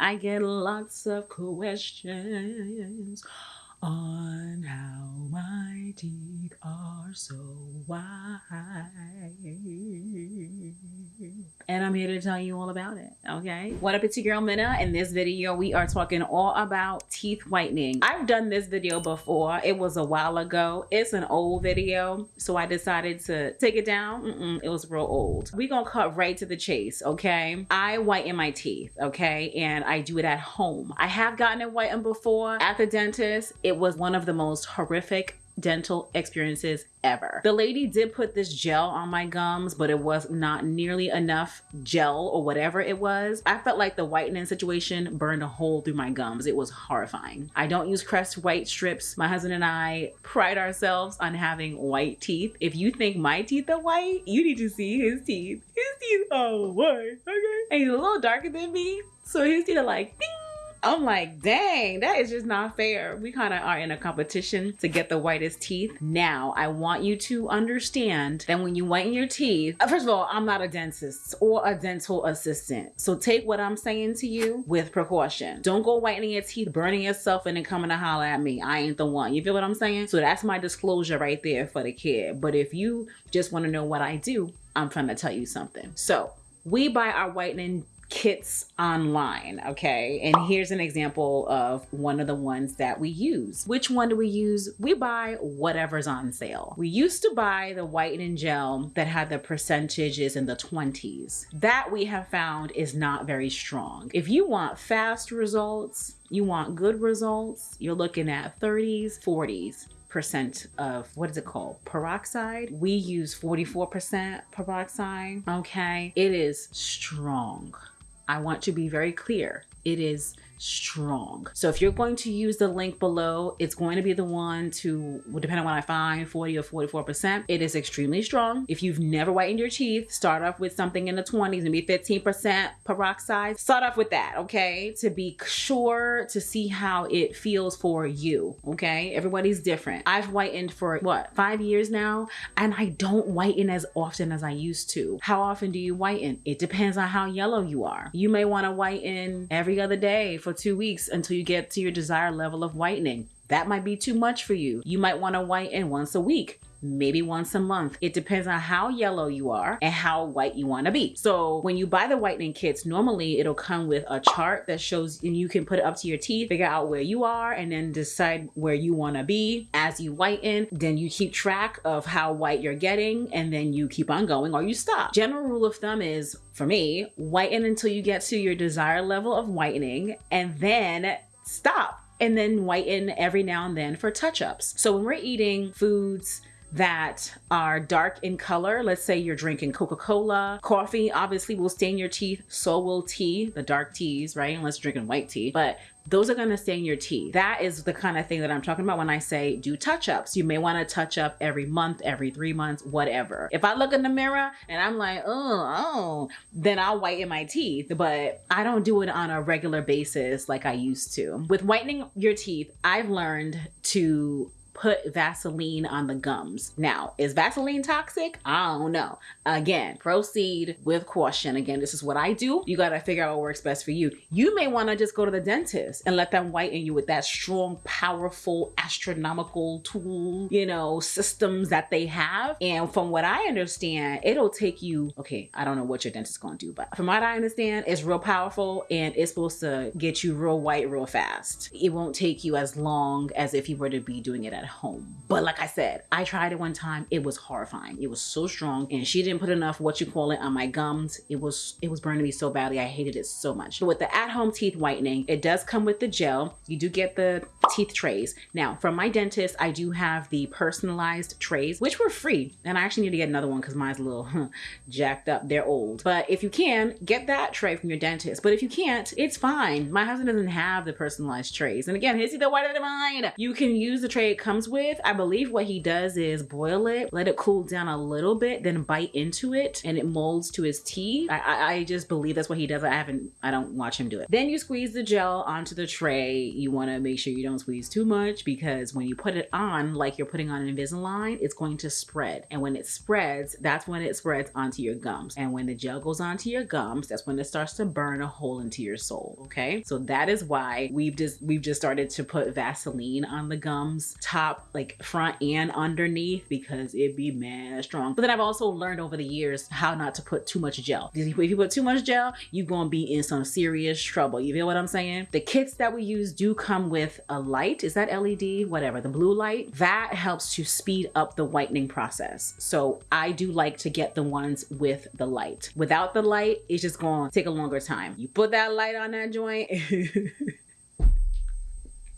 I get lots of questions on how my teeth are so white. And I'm here to tell you all about it, okay? What up, it's your girl Minna. In this video, we are talking all about teeth whitening. I've done this video before. It was a while ago. It's an old video, so I decided to take it down. Mm -mm, it was real old. We gonna cut right to the chase, okay? I whiten my teeth, okay? And I do it at home. I have gotten it whitened before at the dentist. It was one of the most horrific dental experiences ever. The lady did put this gel on my gums, but it was not nearly enough gel or whatever it was. I felt like the whitening situation burned a hole through my gums. It was horrifying. I don't use Crest white strips. My husband and I pride ourselves on having white teeth. If you think my teeth are white, you need to see his teeth. His teeth are white, okay? And he's a little darker than me, so his teeth are like, ding, I'm like, dang, that is just not fair. We kind of are in a competition to get the whitest teeth. Now, I want you to understand that when you whiten your teeth, uh, first of all, I'm not a dentist or a dental assistant. So take what I'm saying to you with precaution. Don't go whitening your teeth, burning yourself, and then coming to holler at me. I ain't the one. You feel what I'm saying? So that's my disclosure right there for the kid. But if you just want to know what I do, I'm trying to tell you something. So we buy our whitening kits online, okay? And here's an example of one of the ones that we use. Which one do we use? We buy whatever's on sale. We used to buy the whitening gel that had the percentages in the 20s. That we have found is not very strong. If you want fast results, you want good results, you're looking at 30s, 40s percent of what is it called peroxide we use 44 percent peroxide okay it is strong I want to be very clear. It is strong. So if you're going to use the link below, it's going to be the one to, depending on what I find, 40 or 44%. It is extremely strong. If you've never whitened your teeth, start off with something in the 20s, maybe 15% peroxide. Start off with that, okay? To be sure to see how it feels for you, okay? Everybody's different. I've whitened for what, five years now? And I don't whiten as often as I used to. How often do you whiten? It depends on how yellow you are. You may want to whiten every other day for for two weeks until you get to your desired level of whitening. That might be too much for you. You might want to whiten once a week maybe once a month. It depends on how yellow you are and how white you want to be. So when you buy the whitening kits, normally it'll come with a chart that shows and you can put it up to your teeth, figure out where you are and then decide where you want to be as you whiten. Then you keep track of how white you're getting and then you keep on going or you stop. General rule of thumb is for me, whiten until you get to your desired level of whitening and then stop and then whiten every now and then for touch-ups. So when we're eating foods that are dark in color. Let's say you're drinking Coca-Cola. Coffee obviously will stain your teeth. So will tea, the dark teas, right? Unless you're drinking white tea. But those are going to stain your teeth. That is the kind of thing that I'm talking about when I say do touch-ups. You may want to touch up every month, every three months, whatever. If I look in the mirror and I'm like, oh, oh, then I'll whiten my teeth, but I don't do it on a regular basis like I used to. With whitening your teeth, I've learned to put Vaseline on the gums. Now, is Vaseline toxic? I don't know. Again, proceed with caution. Again, this is what I do. You got to figure out what works best for you. You may want to just go to the dentist and let them whiten you with that strong, powerful, astronomical tool, you know, systems that they have. And from what I understand, it'll take you, okay, I don't know what your dentist is going to do, but from what I understand, it's real powerful and it's supposed to get you real white real fast. It won't take you as long as if you were to be doing it at home. But like I said, I tried it one time. It was horrifying. It was so strong and she didn't put enough what you call it on my gums. It was it was burning me so badly. I hated it so much. But with the at-home teeth whitening, it does come with the gel. You do get the teeth trays. Now, from my dentist, I do have the personalized trays, which were free. And I actually need to get another one because mine's a little huh, jacked up. They're old. But if you can, get that tray from your dentist. But if you can't, it's fine. My husband doesn't have the personalized trays. And again, his either whiter than mine. You can use the tray it comes with. I believe what he does is boil it, let it cool down a little bit, then bite into it and it molds to his teeth. I, I, I just believe that's what he does. I haven't, I don't watch him do it. Then you squeeze the gel onto the tray. You want to make sure you don't squeeze squeeze too much because when you put it on, like you're putting on an Invisalign, it's going to spread. And when it spreads, that's when it spreads onto your gums. And when the gel goes onto your gums, that's when it starts to burn a hole into your soul. Okay. So that is why we've just we've just started to put Vaseline on the gums, top, like front and underneath, because it'd be mad strong. But then I've also learned over the years how not to put too much gel. If you put too much gel, you're gonna be in some serious trouble. You feel what I'm saying? The kits that we use do come with a light. Is that LED? Whatever, the blue light. That helps to speed up the whitening process. So I do like to get the ones with the light. Without the light, it's just gonna take a longer time. You put that light on that joint.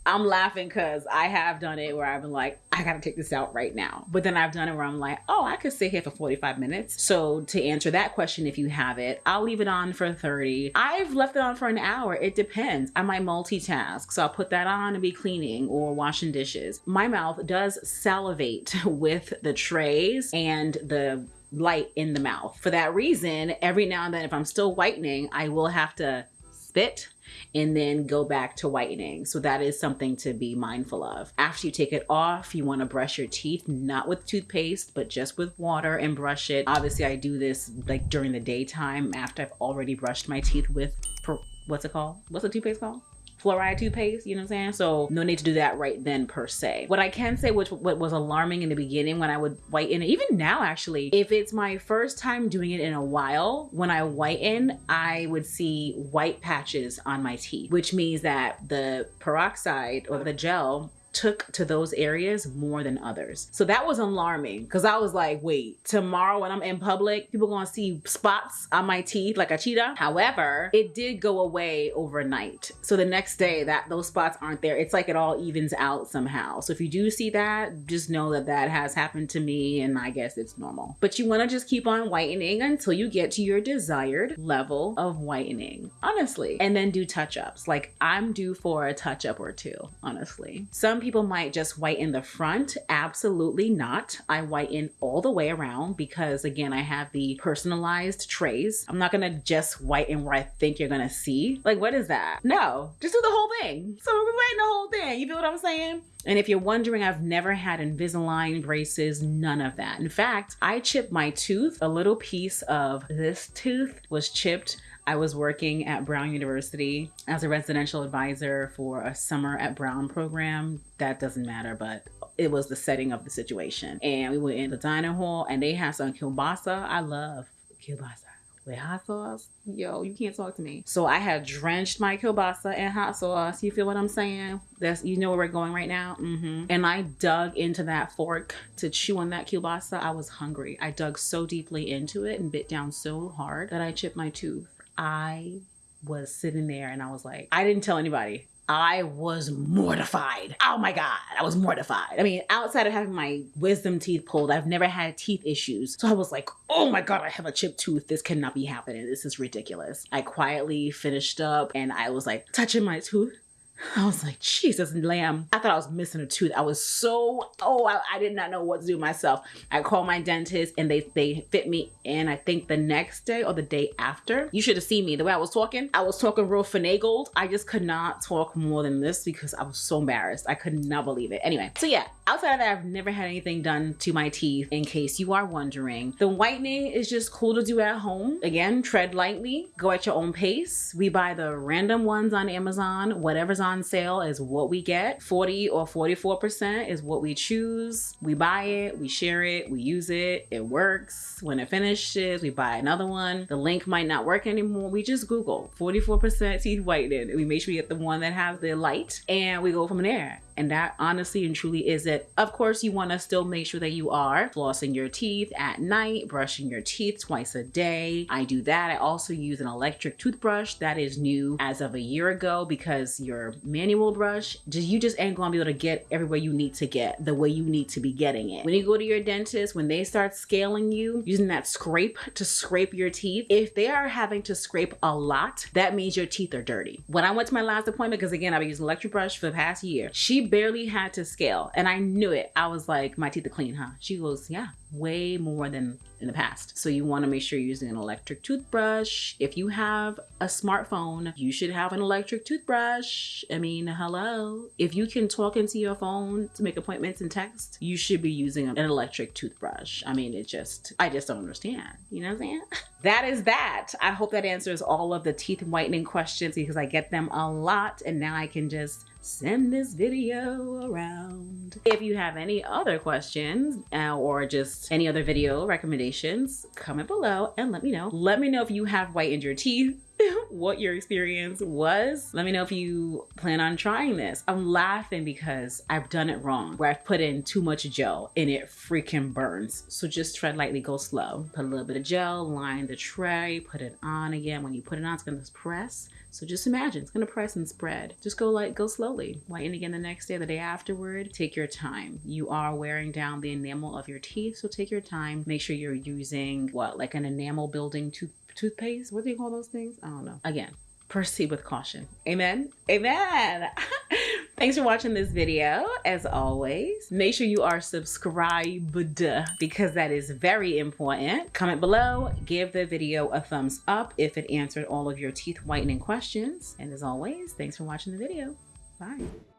I'm laughing because I have done it where I've been like, I gotta take this out right now. But then I've done it where I'm like, oh, I could sit here for 45 minutes. So to answer that question, if you have it, I'll leave it on for 30. I've left it on for an hour. It depends. I might multitask. So I'll put that on and be cleaning or washing dishes. My mouth does salivate with the trays and the light in the mouth. For that reason, every now and then, if I'm still whitening, I will have to spit and then go back to whitening. So that is something to be mindful of. After you take it off, you want to brush your teeth, not with toothpaste, but just with water and brush it. Obviously, I do this like during the daytime after I've already brushed my teeth with, what's it called? What's the toothpaste called? Fluoride toothpaste, you know what I'm saying? So no need to do that right then per se. What I can say, which what was alarming in the beginning when I would whiten it, even now actually, if it's my first time doing it in a while, when I whiten, I would see white patches on my teeth, which means that the peroxide or the gel took to those areas more than others. So that was alarming because I was like, wait, tomorrow when I'm in public, people gonna see spots on my teeth like a cheetah. However, it did go away overnight. So the next day that those spots aren't there, it's like it all evens out somehow. So if you do see that, just know that that has happened to me and I guess it's normal. But you wanna just keep on whitening until you get to your desired level of whitening, honestly. And then do touch-ups. Like I'm due for a touch-up or two, honestly. Some people might just whiten the front. Absolutely not. I whiten all the way around because again, I have the personalized trays. I'm not gonna just whiten where I think you're gonna see. Like, what is that? No, just do the whole thing. So we're whiten the whole thing. You feel what I'm saying? And if you're wondering, I've never had Invisalign braces, none of that. In fact, I chipped my tooth. A little piece of this tooth was chipped I was working at Brown University as a residential advisor for a summer at Brown program. That doesn't matter, but it was the setting of the situation. And we went in the dining hall and they had some kielbasa. I love kielbasa with hot sauce. Yo, you can't talk to me. So I had drenched my kielbasa in hot sauce. You feel what I'm saying? That's you know where we're going right now. Mm-hmm. And I dug into that fork to chew on that kielbasa. I was hungry. I dug so deeply into it and bit down so hard that I chipped my tooth. I was sitting there and I was like, I didn't tell anybody. I was mortified. Oh my God, I was mortified. I mean, outside of having my wisdom teeth pulled, I've never had teeth issues. So I was like, oh my God, I have a chipped tooth. This cannot be happening. This is ridiculous. I quietly finished up and I was like touching my tooth I was like, Jesus, lamb. I thought I was missing a tooth. I was so, oh, I, I, did not know what to do myself. I called my dentist and they, they fit me in, I think the next day or the day after. You should have seen me the way I was talking. I was talking real finagled. I just could not talk more than this because I was so embarrassed. I could not believe it. Anyway, so yeah, outside of that, I've never had anything done to my teeth in case you are wondering. The whitening is just cool to do at home. Again, tread lightly, go at your own pace. We buy the random ones on Amazon, whatever's on sale is what we get. 40 or 44% is what we choose. We buy it, we share it, we use it, it works. When it finishes, we buy another one. The link might not work anymore. We just Google 44% teeth whitening. We make sure we get the one that has the light and we go from there. And that honestly and truly is it. Of course, you want to still make sure that you are flossing your teeth at night, brushing your teeth twice a day. I do that. I also use an electric toothbrush that is new as of a year ago because your manual brush, you just ain't gonna be able to get everywhere you need to get the way you need to be getting it. When you go to your dentist, when they start scaling you, using that scrape to scrape your teeth, if they are having to scrape a lot, that means your teeth are dirty. When I went to my last appointment, because again, I've been using electric brush for the past year, she barely had to scale and I knew it. I was like, my teeth are clean, huh? She goes, yeah, way more than in the past. So you want to make sure you're using an electric toothbrush. If you have a smartphone, you should have an electric toothbrush. I mean, hello. If you can talk into your phone to make appointments and text, you should be using an electric toothbrush. I mean, it just, I just don't understand. You know what I'm saying? that is that. I hope that answers all of the teeth whitening questions because I get them a lot and now I can just send this video around. If you have any other questions uh, or just any other video recommendations, comment below and let me know. Let me know if you have whitened your teeth what your experience was. Let me know if you plan on trying this. I'm laughing because I've done it wrong, where I've put in too much gel and it freaking burns. So just tread lightly, go slow. Put a little bit of gel, line the tray, put it on again. When you put it on, it's gonna press. So just imagine, it's gonna press and spread. Just go like, go slowly. Whiten again the next day, the day afterward. Take your time. You are wearing down the enamel of your teeth, so take your time. Make sure you're using what, like an enamel building tooth toothpaste. What do you call those things? I don't know. Again, proceed with caution. Amen. Amen. Thanks for watching this video. As always, make sure you are subscribed because that is very important. Comment below, give the video a thumbs up if it answered all of your teeth whitening questions. And as always, thanks for watching the video. Bye.